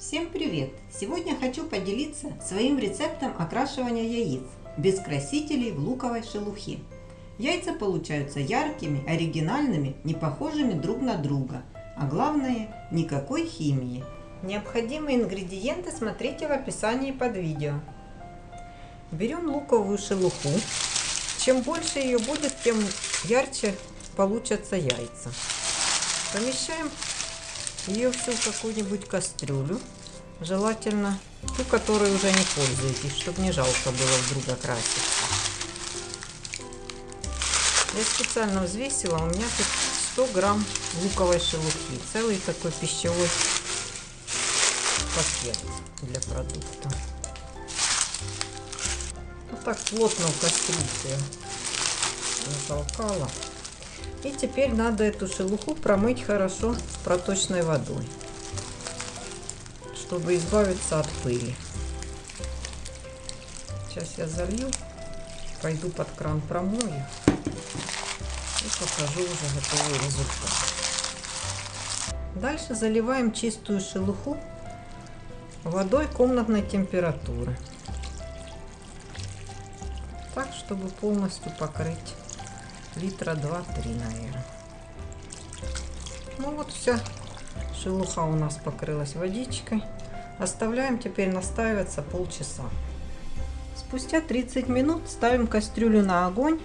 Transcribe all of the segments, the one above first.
Всем привет! Сегодня хочу поделиться своим рецептом окрашивания яиц без красителей в луковой шелухе. Яйца получаются яркими, оригинальными, не похожими друг на друга, а главное – никакой химии. Необходимые ингредиенты смотрите в описании под видео. Берем луковую шелуху. Чем больше ее будет, тем ярче получатся яйца. Помещаем ее всю в какую-нибудь кастрюлю. Желательно ту, которой уже не пользуетесь, чтобы не жалко было вдруг окраситься. Я специально взвесила, у меня тут 100 грамм луковой шелухи. Целый такой пищевой пакет для продукта. Вот так плотно в кастрюльце затолкала. И теперь надо эту шелуху промыть хорошо проточной водой, чтобы избавиться от пыли. Сейчас я залью, пойду под кран промою и покажу уже готовый результат. Дальше заливаем чистую шелуху водой комнатной температуры. Так, чтобы полностью покрыть литра 2-3, наверное. Ну вот вся шелуха у нас покрылась водичкой. Оставляем теперь настаиваться полчаса. Спустя 30 минут ставим кастрюлю на огонь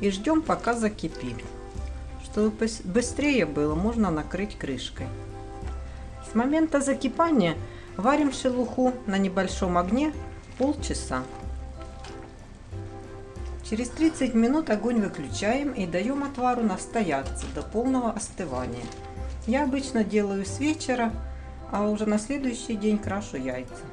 и ждем пока закипит. Чтобы быстрее было, можно накрыть крышкой. С момента закипания варим шелуху на небольшом огне полчаса. Через 30 минут огонь выключаем и даем отвару настояться до полного остывания. Я обычно делаю с вечера, а уже на следующий день крашу яйца.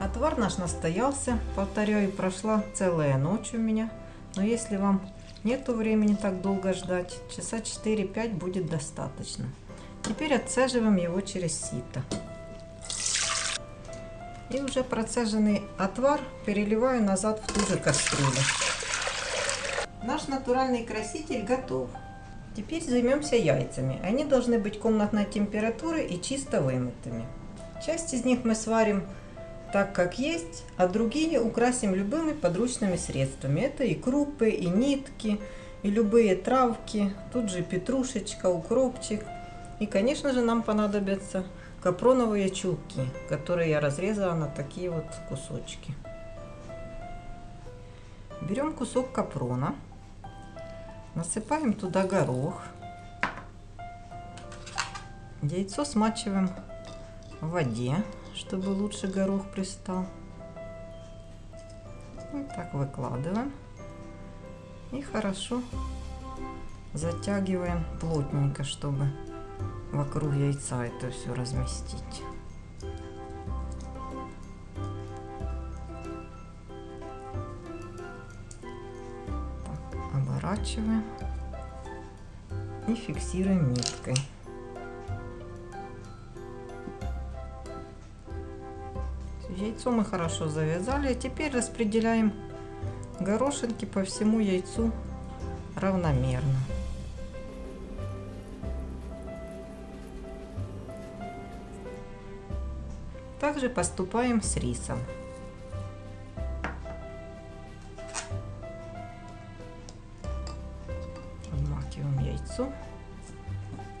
Отвар наш настоялся, повторяю, прошла целая ночь у меня. Но если вам нету времени так долго ждать, часа 4-5 будет достаточно. Теперь отцеживаем его через сито. И уже процеженный отвар переливаю назад в ту же кастрюлю. Наш натуральный краситель готов. Теперь займемся яйцами. Они должны быть комнатной температуры и чисто вымытыми. Часть из них мы сварим так, как есть, а другие украсим любыми подручными средствами. Это и крупы, и нитки, и любые травки. Тут же петрушечка, укропчик. И, конечно же, нам понадобятся капроновые чулки, которые я разрезала на такие вот кусочки. Берем кусок капрона. Насыпаем туда горох. Яйцо смачиваем в воде, чтобы лучше горох пристал. Вот так выкладываем. И хорошо затягиваем плотненько, чтобы вокруг яйца это все разместить. оборачиваем и фиксируем ниткой. Яйцо мы хорошо завязали, а теперь распределяем горошинки по всему яйцу равномерно. Также поступаем с рисом. яйцо,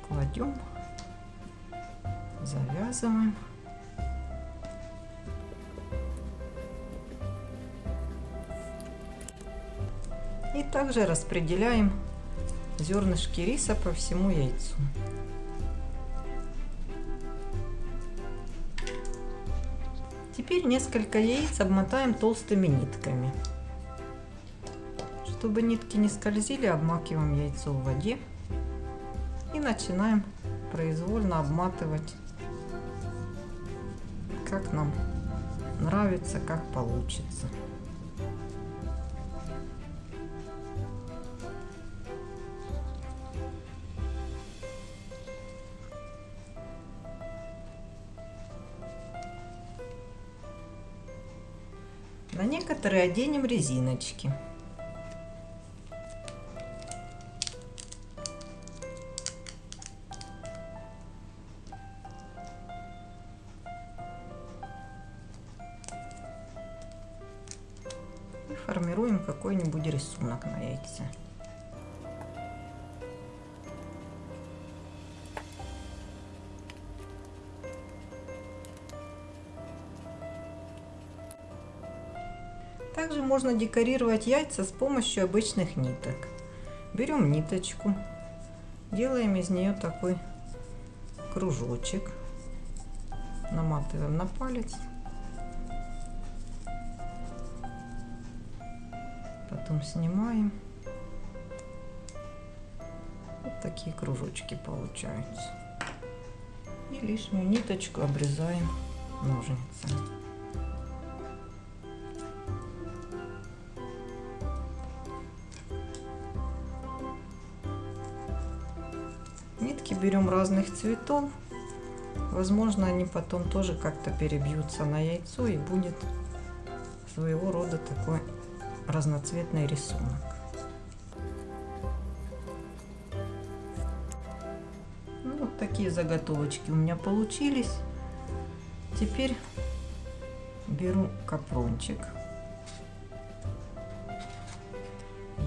кладем, завязываем. И также распределяем зернышки риса по всему яйцу. Теперь несколько яиц обмотаем толстыми нитками. Чтобы нитки не скользили, обмакиваем яйцо в воде и начинаем произвольно обматывать, как нам нравится, как получится. некоторые оденем резиночки. И формируем какой-нибудь рисунок на яйце. Можно декорировать яйца с помощью обычных ниток. Берем ниточку, делаем из нее такой кружочек, наматываем на палец, потом снимаем. Вот такие кружочки получаются. И лишнюю ниточку обрезаем ножницами. Берем разных цветов. Возможно, они потом тоже как-то перебьются на яйцо и будет своего рода такой разноцветный рисунок. Ну, вот такие заготовочки у меня получились. Теперь беру капрончик.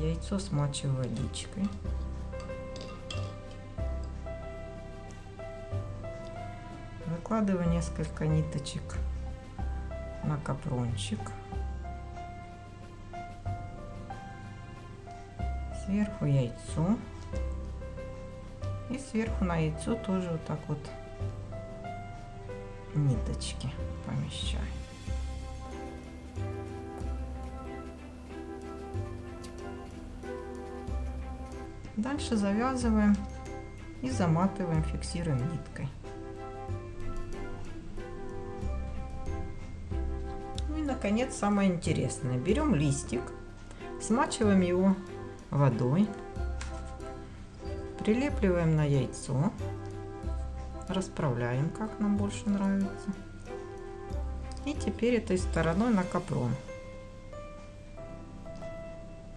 Яйцо смачиваю водичкой. Накладываю несколько ниточек на капрончик. Сверху яйцо. И сверху на яйцо тоже вот так вот ниточки помещаю. Дальше завязываем и заматываем, фиксируем ниткой. Наконец, самое интересное. Берем листик, смачиваем его водой, прилепливаем на яйцо, расправляем, как нам больше нравится. И теперь этой стороной на капрон.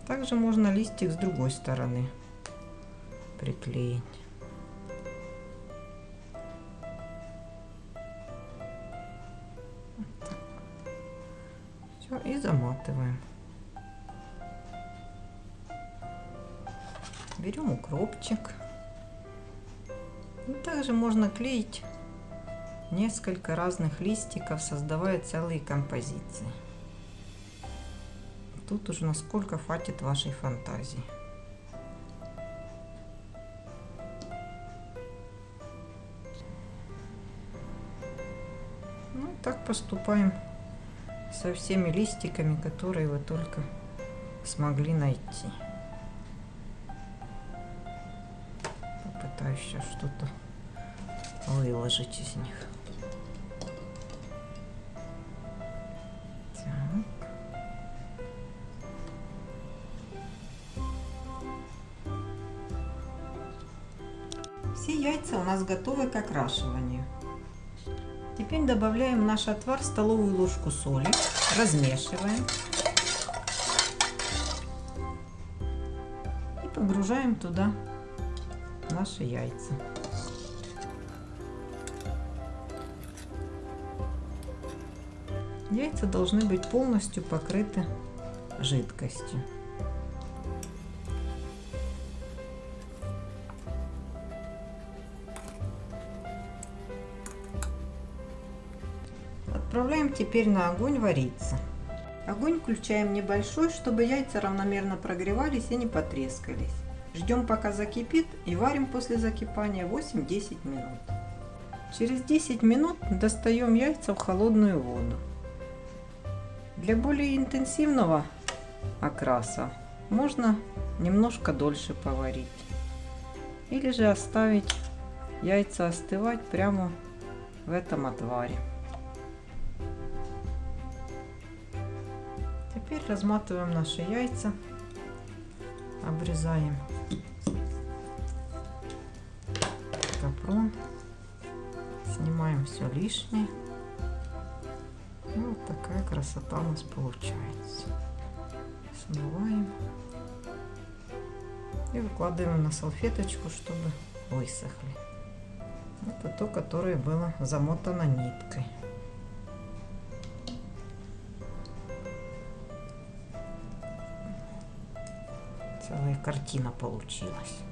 Также можно листик с другой стороны приклеить. Все, и заматываем. Берем укропчик. И также можно клеить несколько разных листиков, создавая целые композиции. Тут уже насколько хватит вашей фантазии. Ну, так поступаем со всеми листиками, которые вы только смогли найти. Попытаюсь сейчас что-то выложить из них. Все яйца у нас готовы к окрашиванию. Теперь добавляем в наш отвар столовую ложку соли, размешиваем и погружаем туда наши яйца. Яйца должны быть полностью покрыты жидкостью. Отправляем теперь на огонь вариться. Огонь включаем небольшой, чтобы яйца равномерно прогревались и не потрескались. Ждем пока закипит и варим после закипания 8-10 минут. Через 10 минут достаем яйца в холодную воду. Для более интенсивного окраса можно немножко дольше поварить. Или же оставить яйца остывать прямо в этом отваре. Теперь разматываем наши яйца, обрезаем капрон, снимаем все лишнее. Вот такая красота у нас получается. Смываем и выкладываем на салфеточку, чтобы высохли. Это то, которое было замотано ниткой. Целая картина получилась.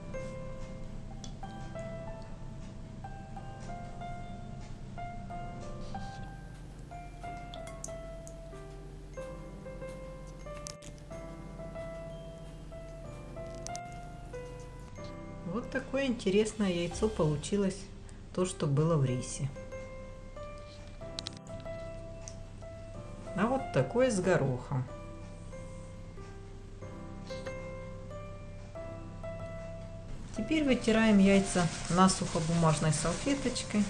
Вот такое интересное яйцо получилось, то, что было в рисе. А вот такое с горохом. Теперь вытираем яйца насухо бумажной салфеточкой.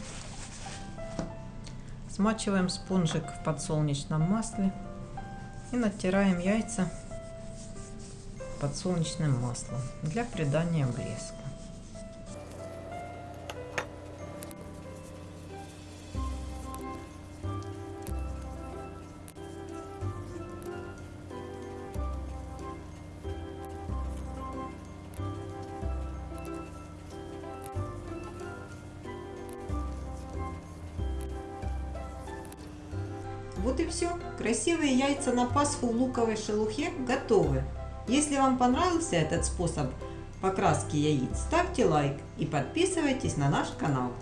Смачиваем спонжик в подсолнечном масле и натираем яйца подсолнечным маслом для придания блеска. Вот и все. Красивые яйца на Пасху в луковой шелухе готовы. Если вам понравился этот способ покраски яиц, ставьте лайк и подписывайтесь на наш канал.